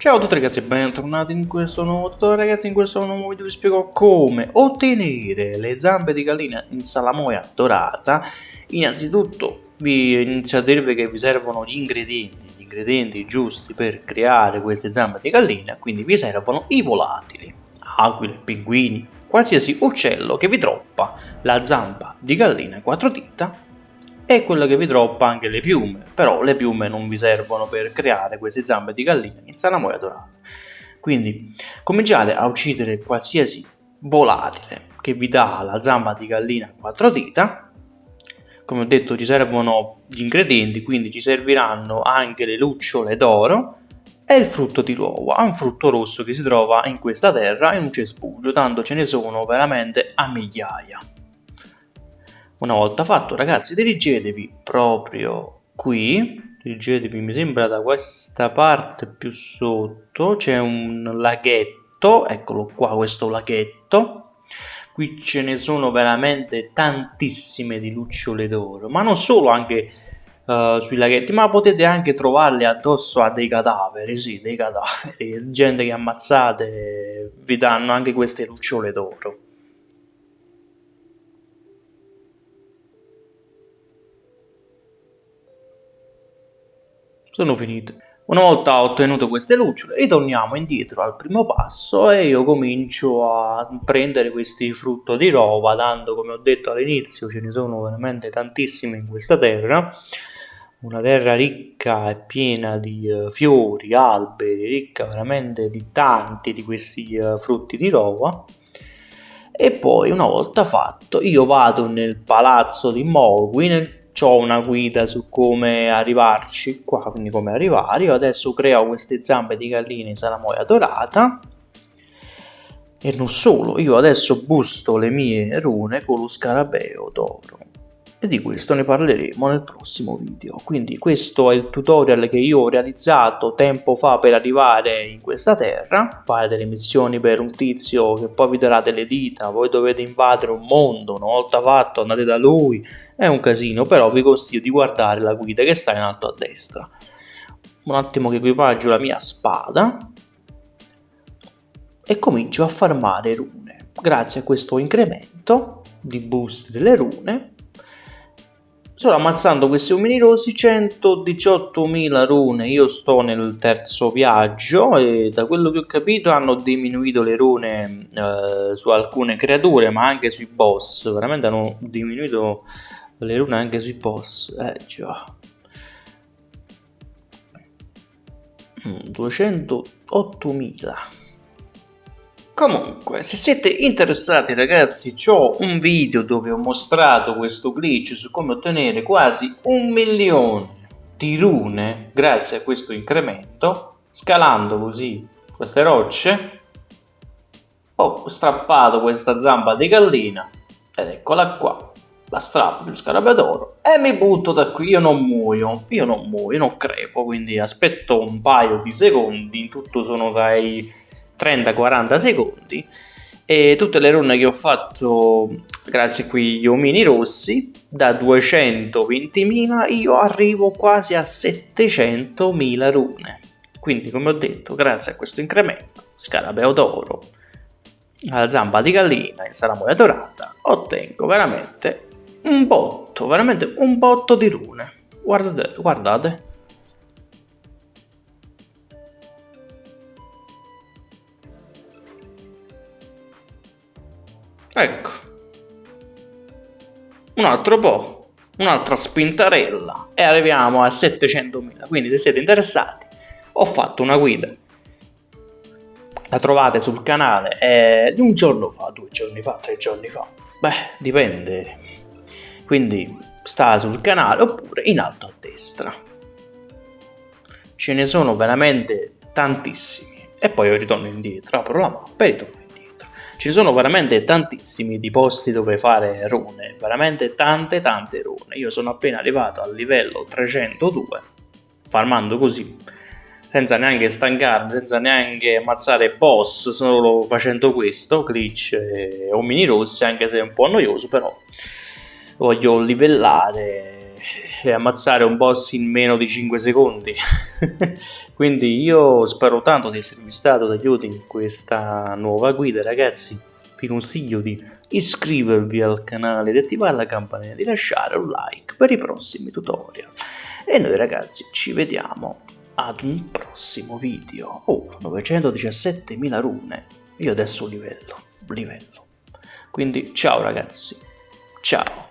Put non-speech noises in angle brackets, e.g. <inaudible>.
Ciao a tutti ragazzi e bentornati in questo nuovo tutorial. Ragazzi in questo nuovo video vi spiego come ottenere le zampe di gallina in salamoia dorata. Innanzitutto vi inizio a dirvi che vi servono gli ingredienti gli ingredienti giusti per creare queste zampe di gallina. Quindi vi servono i volatili aquile, pinguini, qualsiasi uccello che vi troppa la zampa di gallina quattro dita e quello che vi droppa anche le piume, però le piume non vi servono per creare queste zampe di gallina in salamoia dorata. Quindi cominciate a uccidere qualsiasi volatile che vi dà la zampa di gallina a quattro dita. Come ho detto ci servono gli ingredienti, quindi ci serviranno anche le lucciole d'oro e il frutto di uovo, un frutto rosso che si trova in questa terra in un cespuglio, tanto ce ne sono veramente a migliaia. Una volta fatto. Ragazzi dirigetevi proprio qui, dirigetevi mi sembra da questa parte più sotto, c'è un laghetto, eccolo qua questo laghetto, qui ce ne sono veramente tantissime di lucciole d'oro, ma non solo anche uh, sui laghetti, ma potete anche trovarle addosso a dei cadaveri, sì, dei cadaveri, gente che ammazzate vi danno anche queste lucciole d'oro. Sono finite. Una volta ottenuto queste lucciole ritorniamo indietro al primo passo e io comincio a prendere questi frutto di rova dando come ho detto all'inizio ce ne sono veramente tantissimi in questa terra una terra ricca e piena di uh, fiori, alberi, ricca veramente di tanti di questi uh, frutti di rova e poi una volta fatto io vado nel palazzo di Morwin ho una guida su come arrivarci qua, quindi come arrivare. Io adesso creo queste zampe di gallina in salamoia dorata. E non solo, io adesso busto le mie rune con lo scarabeo d'oro e di questo ne parleremo nel prossimo video. Quindi questo è il tutorial che io ho realizzato tempo fa per arrivare in questa terra, fare delle missioni per un tizio che poi vi darà delle dita, voi dovete invadere un mondo, una volta fatto andate da lui, è un casino, però vi consiglio di guardare la guida che sta in alto a destra. Un attimo che equipaggio la mia spada e comincio a farmare rune. Grazie a questo incremento di boost delle rune Solo ammazzando questi uomini rossi 118.000 rune, io sto nel terzo viaggio e da quello che ho capito hanno diminuito le rune eh, su alcune creature ma anche sui boss, veramente hanno diminuito le rune anche sui boss, eh già. 208.000 Comunque, se siete interessati ragazzi, ho un video dove ho mostrato questo glitch su come ottenere quasi un milione di rune grazie a questo incremento, scalando così queste rocce. Ho strappato questa zampa di gallina ed eccola qua, la strappo di scarabeo d'oro e mi butto da qui, io non muoio, io non muoio, non crepo, quindi aspetto un paio di secondi, in tutto sono dai 30-40 secondi e tutte le rune che ho fatto grazie a quegli omini rossi da 220.000 io arrivo quasi a 700.000 rune. Quindi come ho detto grazie a questo incremento scarabeo d'oro la zampa di gallina e salamoia dorata ottengo veramente un botto veramente un botto di rune. Guardate guardate Ecco. Un altro po', un'altra spintarella e arriviamo a 700.000. Quindi se siete interessati, ho fatto una guida. La trovate sul canale eh, di un giorno fa, due giorni fa, tre giorni fa. Beh, dipende. Quindi sta sul canale oppure in alto a destra. Ce ne sono veramente tantissimi. E poi io ritorno indietro, apro la mappa e ritorno ci sono veramente tantissimi di posti dove fare rune, veramente tante tante rune. Io sono appena arrivato al livello 302, farmando così, senza neanche stancarmi, senza neanche ammazzare boss, solo facendo questo, glitch e omini rossi, anche se è un po' noioso, però voglio livellare e ammazzare un boss in meno di 5 secondi. <laughs> Quindi io spero tanto di esservi stato d'aiuto in questa nuova guida ragazzi. Vi consiglio di iscrivervi al canale, di attivare la campanella, di lasciare un like per i prossimi tutorial. E noi ragazzi ci vediamo ad un prossimo video. Oh, 917.000 rune. Io adesso livello, livello. Quindi ciao ragazzi, ciao.